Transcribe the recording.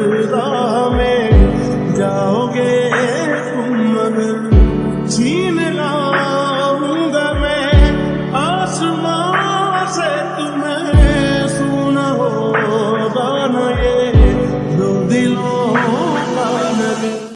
درگاہ میں جاؤ گے تم مگر جینا